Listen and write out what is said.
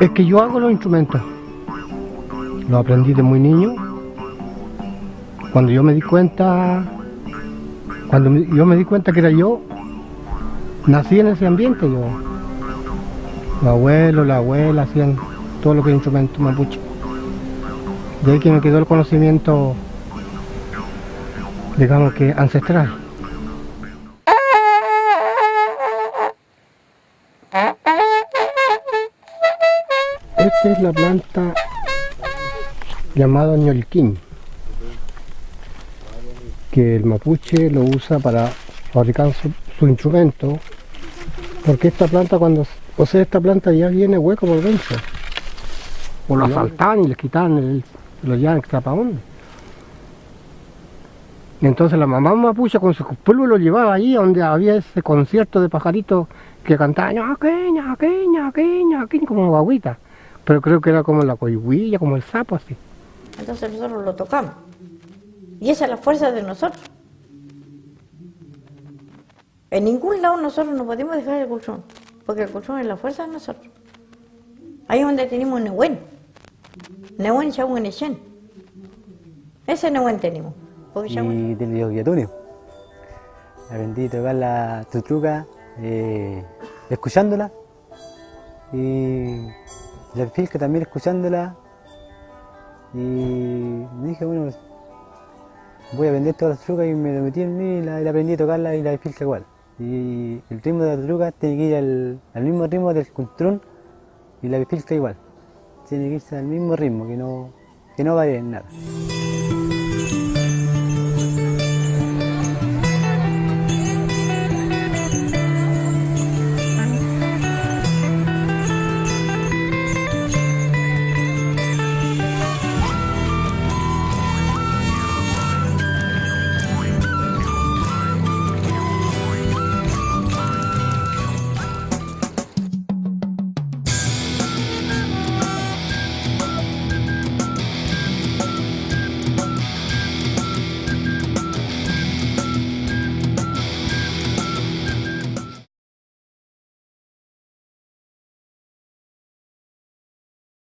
Es que yo hago los instrumentos. Lo aprendí de muy niño. Cuando yo me di cuenta, cuando yo me di cuenta que era yo, nací en ese ambiente yo. Los abuelos, la abuela hacían todo lo que es instrumento mapuche. De ahí que me quedó el conocimiento, digamos que ancestral. Esta es la planta llamada ñolquín, que el mapuche lo usa para fabricar su, su instrumento, porque esta planta cuando, o sea, esta planta ya viene hueco por dentro, o lo asaltaban y les quitaban el, lo dónde. Y entonces la mamá mapuche con su pueblo lo llevaba ahí donde había ese concierto de pajaritos que cantaban ñaque, ñaque, ñaque, ñaque, como guaguita. Pero creo que era como la coigüilla, como el sapo así. Entonces nosotros lo tocamos. Y esa es la fuerza de nosotros. En ningún lado nosotros no podemos dejar el colchón, porque el colchón es la fuerza de nosotros. Ahí es donde tenemos Nehuen. Nehuen Shawen Echen. Ese Nehuen tenemos. Porque y del yoguiatunio. Aprendí a tocar la tutruca eh, escuchándola y la filca también escuchándola y dije bueno voy a aprender todas las tutrucas y me lo metí en mí y la, aprendí a tocarla y la filca igual. Y el ritmo de la tutruca tiene que ir al, mismo ritmo del contrón y la filca igual. Tiene que irse al mismo ritmo, que no, que no en nada.